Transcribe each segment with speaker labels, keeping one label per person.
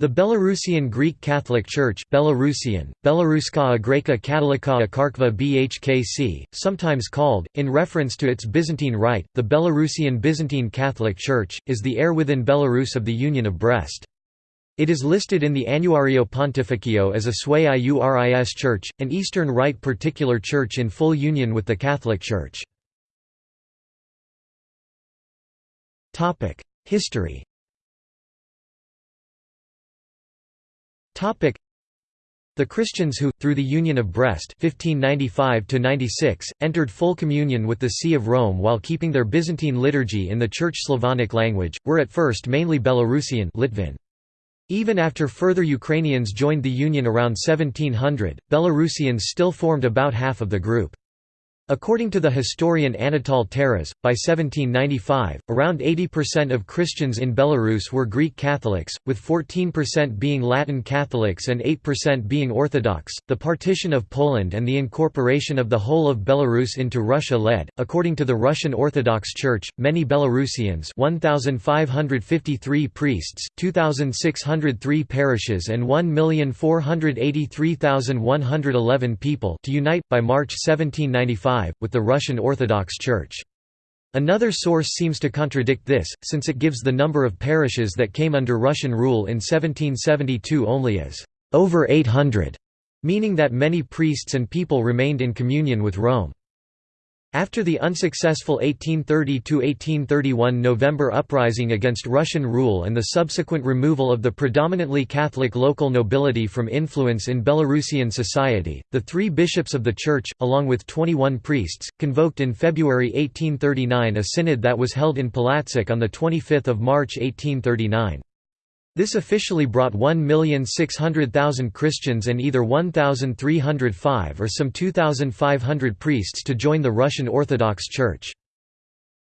Speaker 1: The Belarusian Greek Catholic Church Belarusian, Belaruskaya Greka Katolikaya BHKC, sometimes called, in reference to its Byzantine rite, the Belarusian Byzantine Catholic Church, is the heir within Belarus of the Union of Brest. It is listed in the Annuario Pontificio as a Sui Iuris church, an Eastern Rite particular church in full union with the Catholic Church. History The Christians who, through the Union of Brest 1595 entered full communion with the See of Rome while keeping their Byzantine liturgy in the Church Slavonic language, were at first mainly Belarusian Litvan. Even after further Ukrainians joined the Union around 1700, Belarusians still formed about half of the group. According to the historian Anatol Taras, by 1795, around 80% of Christians in Belarus were Greek Catholics, with 14% being Latin Catholics and 8% being Orthodox. The partition of Poland and the incorporation of the whole of Belarus into Russia led, according to the Russian Orthodox Church, many Belarusians 1,553 priests, 2,603 parishes and 1,483,111 people to unite, by March 1795 with the Russian Orthodox Church. Another source seems to contradict this, since it gives the number of parishes that came under Russian rule in 1772 only as over 800, meaning that many priests and people remained in communion with Rome. After the unsuccessful 1830–1831 November uprising against Russian rule and the subsequent removal of the predominantly Catholic local nobility from influence in Belarusian society, the three bishops of the Church, along with 21 priests, convoked in February 1839 a synod that was held in Palatsk on 25 March 1839. This officially brought 1,600,000 Christians and either 1,305 or some 2,500 priests to join the Russian Orthodox Church.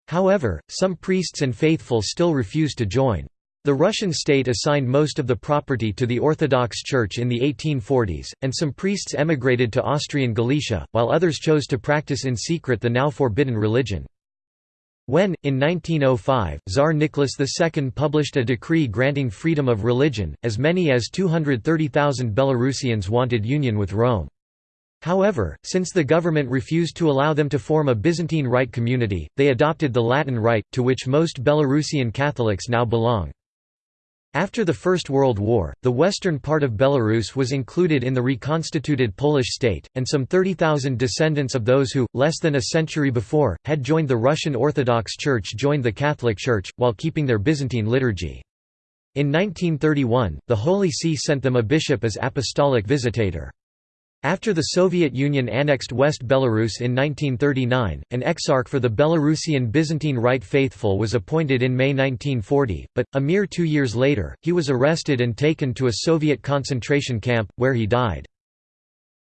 Speaker 1: However, some priests and faithful still refused to join. The Russian state assigned most of the property to the Orthodox Church in the 1840s, and some priests emigrated to Austrian Galicia, while others chose to practice in secret the now forbidden religion. When, in 1905, Tsar Nicholas II published a decree granting freedom of religion, as many as 230,000 Belarusians wanted union with Rome. However, since the government refused to allow them to form a Byzantine Rite community, they adopted the Latin Rite, to which most Belarusian Catholics now belong. After the First World War, the western part of Belarus was included in the reconstituted Polish state, and some 30,000 descendants of those who, less than a century before, had joined the Russian Orthodox Church joined the Catholic Church, while keeping their Byzantine liturgy. In 1931, the Holy See sent them a bishop as apostolic visitator. After the Soviet Union annexed West Belarus in 1939, an exarch for the Belarusian Byzantine Rite faithful was appointed in May 1940, but, a mere two years later, he was arrested and taken to a Soviet concentration camp, where he died.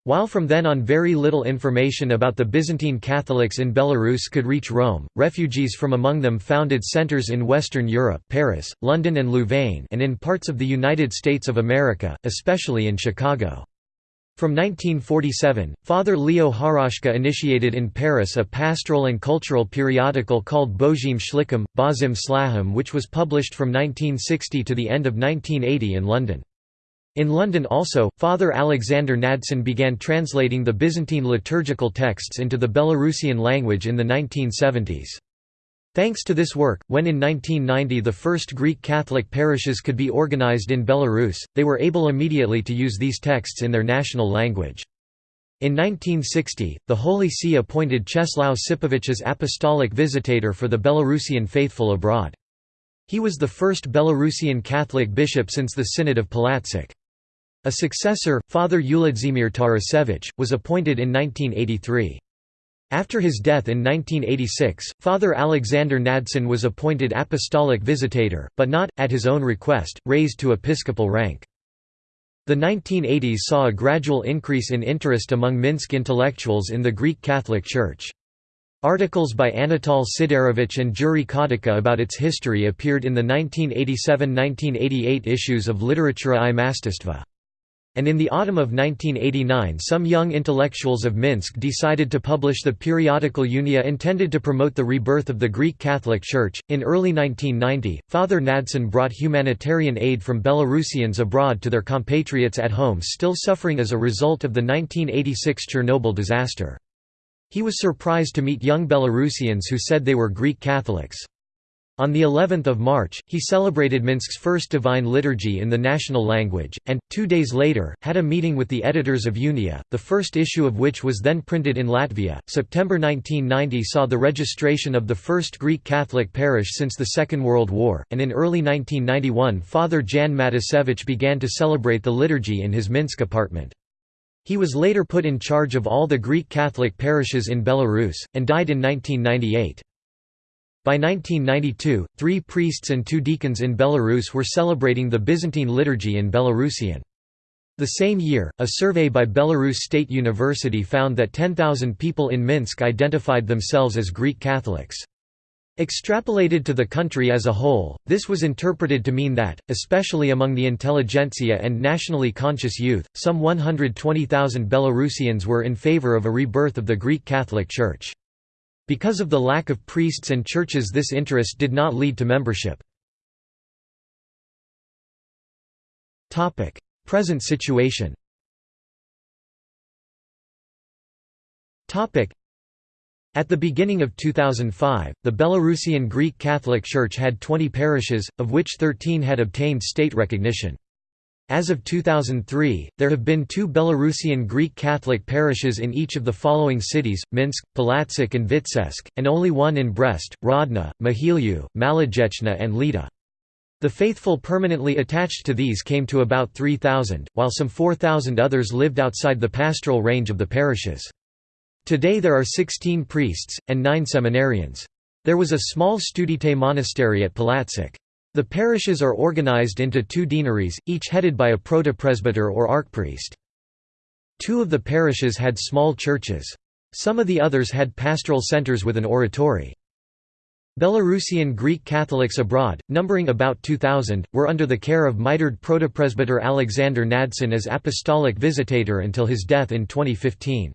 Speaker 1: While from then on very little information about the Byzantine Catholics in Belarus could reach Rome, refugees from among them founded centers in Western Europe Paris, London and Louvain and in parts of the United States of America, especially in Chicago. From 1947, Father Leo Haroshka initiated in Paris a pastoral and cultural periodical called Bozim Shlichim, Bazim Slahim which was published from 1960 to the end of 1980 in London. In London also, Father Alexander Nadson began translating the Byzantine liturgical texts into the Belarusian language in the 1970s. Thanks to this work, when in 1990 the first Greek Catholic parishes could be organized in Belarus, they were able immediately to use these texts in their national language. In 1960, the Holy See appointed Czeslaw Sipowicz as apostolic visitator for the Belarusian faithful abroad. He was the first Belarusian Catholic bishop since the Synod of Palatsk. A successor, Father Uladzimir Tarasevich, was appointed in 1983. After his death in 1986, Father Alexander Nadson was appointed apostolic visitator, but not, at his own request, raised to episcopal rank. The 1980s saw a gradual increase in interest among Minsk intellectuals in the Greek Catholic Church. Articles by Anatol Siderovich and Juri Kodika about its history appeared in the 1987–1988 issues of Literatura i Mastistva. And in the autumn of 1989 some young intellectuals of Minsk decided to publish the periodical Unia intended to promote the rebirth of the Greek Catholic Church. In early 1990, Father Nadson brought humanitarian aid from Belarusians abroad to their compatriots at home still suffering as a result of the 1986 Chernobyl disaster. He was surprised to meet young Belarusians who said they were Greek Catholics. On the 11th of March, he celebrated Minsk's first Divine Liturgy in the national language, and, two days later, had a meeting with the editors of Unia, the first issue of which was then printed in Latvia. September 1990 saw the registration of the first Greek Catholic parish since the Second World War, and in early 1991 Father Jan Matasevich began to celebrate the liturgy in his Minsk apartment. He was later put in charge of all the Greek Catholic parishes in Belarus, and died in 1998. By 1992, three priests and two deacons in Belarus were celebrating the Byzantine liturgy in Belarusian. The same year, a survey by Belarus State University found that 10,000 people in Minsk identified themselves as Greek Catholics. Extrapolated to the country as a whole, this was interpreted to mean that, especially among the intelligentsia and nationally conscious youth, some 120,000 Belarusians were in favor of a rebirth of the Greek Catholic Church. Because of the lack of priests and churches this interest did not lead to membership. Present situation at the beginning of 2005, the Belarusian Greek Catholic Church had 20 parishes, of which 13 had obtained state recognition. As of 2003, there have been two Belarusian Greek Catholic parishes in each of the following cities, Minsk, Palatsk and Vitebsk, and only one in Brest, Hrodna, Mohiliev, Malagechna and Lida. The faithful permanently attached to these came to about 3,000, while some 4,000 others lived outside the pastoral range of the parishes. Today there are 16 priests, and 9 seminarians. There was a small Studite monastery at Palatsk. The parishes are organized into two deaneries, each headed by a protopresbyter or archpriest. Two of the parishes had small churches. Some of the others had pastoral centers with an oratory. Belarusian Greek Catholics abroad, numbering about 2,000, were under the care of mitred protopresbyter Alexander Nadson as apostolic visitator until his death in 2015.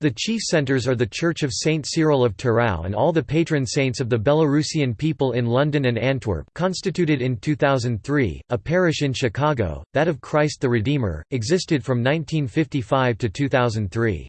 Speaker 1: The chief centres are the Church of Saint Cyril of Turau and all the patron saints of the Belarusian people in London and Antwerp constituted in 2003, a parish in Chicago, that of Christ the Redeemer, existed from 1955 to 2003.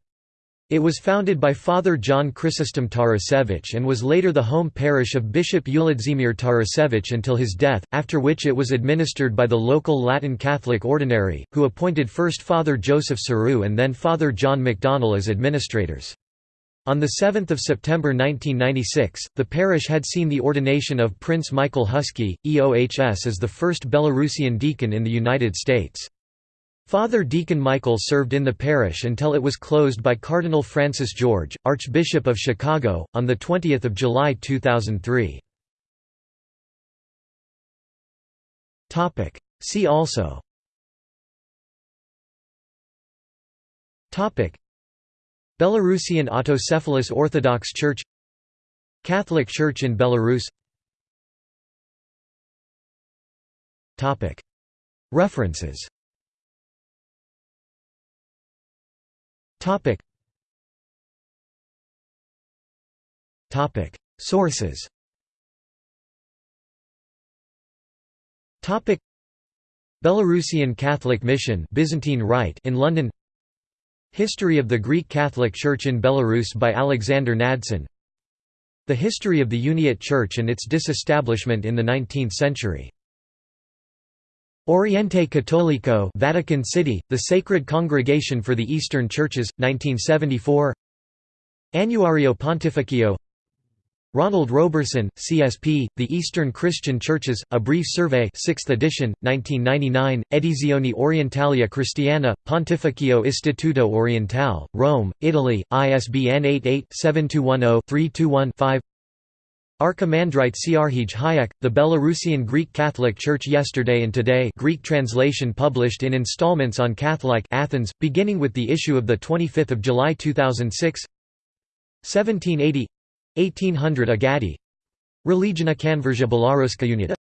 Speaker 1: It was founded by Father John Chrysostom Tarasevich and was later the home parish of Bishop Uladzimir Tarasevich until his death, after which it was administered by the local Latin Catholic ordinary, who appointed first Father Joseph Saru and then Father John McDonnell as administrators. On 7 September 1996, the parish had seen the ordination of Prince Michael Huskey, EOHS as the first Belarusian deacon in the United States. Father Deacon Michael served in the parish until it was closed by Cardinal Francis George, Archbishop of Chicago, on 20 July 2003. See also. Belarusian autocephalous Orthodox Church Catholic Church in Belarus. References Topic. Topic. Sources. Topic. Belarusian Catholic Mission Byzantine Rite in London History of the Greek Catholic Church in Belarus by Alexander Nadson The history of the Uniate Church and its disestablishment in the 19th century Oriente Católico Vatican City, the Sacred Congregation for the Eastern Churches, 1974 Annuario Pontificio. Ronald Roberson, CSP, The Eastern Christian Churches, A Brief Survey 6th edition, 1999, Edizioni Orientalia Christiana, Pontificio Istituto Orientale, Rome, Italy, ISBN 88-7210-321-5 Archimandrite Siarhij Hayek, The Belarusian Greek Catholic Church Yesterday and Today Greek translation published in installments on Catholic Athens, beginning with the issue of 25 July 2006 1780 1800 Agadi. Religiona Conversia Belaruska Unita